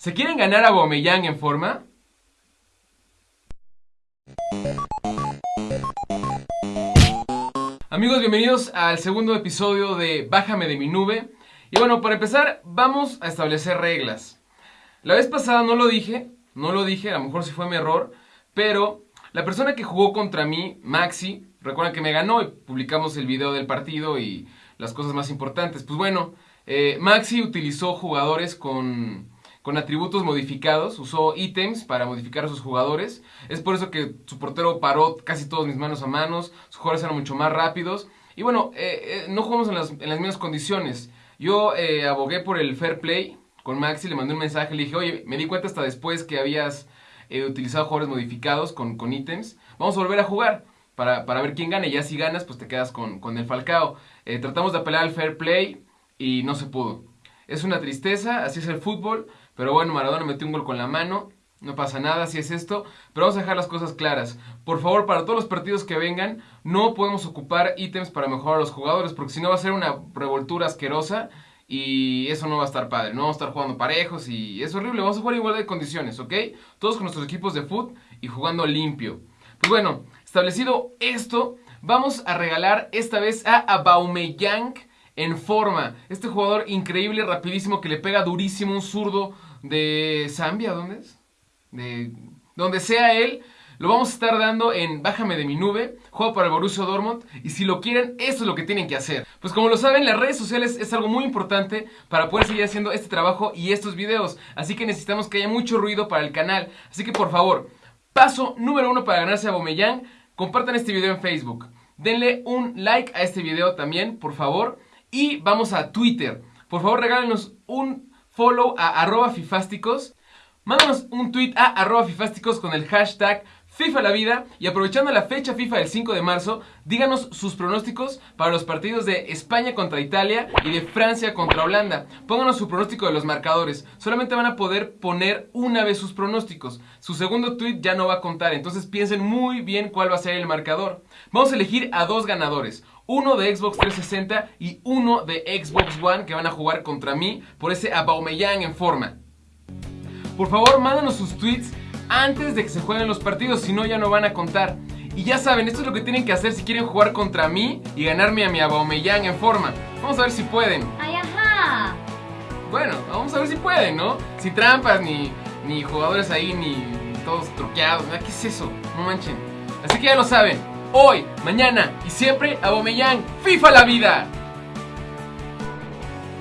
¿Se quieren ganar a Bomeyang en forma? Amigos, bienvenidos al segundo episodio de Bájame de mi nube. Y bueno, para empezar, vamos a establecer reglas. La vez pasada no lo dije, no lo dije, a lo mejor sí fue mi error, pero la persona que jugó contra mí, Maxi, recuerdan que me ganó y publicamos el video del partido y las cosas más importantes. Pues bueno, eh, Maxi utilizó jugadores con, con atributos modificados, usó ítems para modificar a sus jugadores. Es por eso que su portero paró casi todos mis manos a manos, sus jugadores eran mucho más rápidos. Y bueno, eh, eh, no jugamos en las, en las mismas condiciones. Yo abogué por el fair play con Maxi, le mandé un mensaje, le dije, oye, me di cuenta hasta después que habías utilizado jugadores modificados con, con ítems. Vamos a volver a jugar para, para, ver quién gana. Y ya si ganas, pues te quedas con, con el Falcao. tratamos de apelar al fair play y no se pudo. Es una tristeza, así es el fútbol, pero bueno, Maradona metió un gol con la mano, no pasa nada, así es esto, pero vamos a dejar las cosas claras. Por favor, para todos los partidos que vengan, no podemos ocupar ítems para mejorar a los jugadores, porque si no va a ser una revoltura asquerosa y eso no va a estar padre, no vamos a estar jugando parejos y es horrible, vamos a jugar igual de condiciones, ¿ok? Todos con nuestros equipos de fútbol y jugando limpio. Pues bueno, establecido esto, vamos a regalar esta vez a Aubameyang en forma. Este jugador increíble, rapidísimo, que le pega durísimo, un zurdo de Zambia, ¿dónde es? De donde sea él. Lo vamos a estar dando en Bájame de mi nube, juego para el Borussia Dortmund y si lo quieren, esto es lo que tienen que hacer. Pues como lo saben, las redes sociales es algo muy importante para poder seguir haciendo este trabajo y estos videos, así que necesitamos que haya mucho ruido para el canal. Así que por favor, paso número uno para ganarse a Bomeyang, compartan este video en Facebook. Denle un like a este video también, por favor. Y vamos a Twitter. Por favor, regálenos un follow a arroba fifásticos. Mándanos un tweet a arroba fifásticos con el hashtag FIFA la vida y aprovechando la fecha FIFA del 5 de marzo, díganos sus pronósticos para los partidos de España contra Italia y de Francia contra Holanda. Pónganos su pronóstico de los marcadores. Solamente van a poder poner una vez sus pronósticos. Su segundo tweet ya no va a contar, entonces piensen muy bien cuál va a ser el marcador. Vamos a elegir a dos ganadores uno de Xbox 360 y uno de Xbox One que van a jugar contra mí por ese Aubameyang en forma. Por favor, mándanos sus tweets antes de que se jueguen los partidos, si no ya no van a contar. Y ya saben, esto es lo que tienen que hacer si quieren jugar contra mí y ganarme a mi Aubameyang en forma. Vamos a ver si pueden. ¡Ay, ajá! Bueno, vamos a ver si pueden, ¿no? Sin trampas, ni, ni jugadores ahí, ni todos truqueados. ¿Qué es eso? No manchen. Así que ya lo saben hoy, mañana y siempre a Bomeyang. ¡FIFA la vida!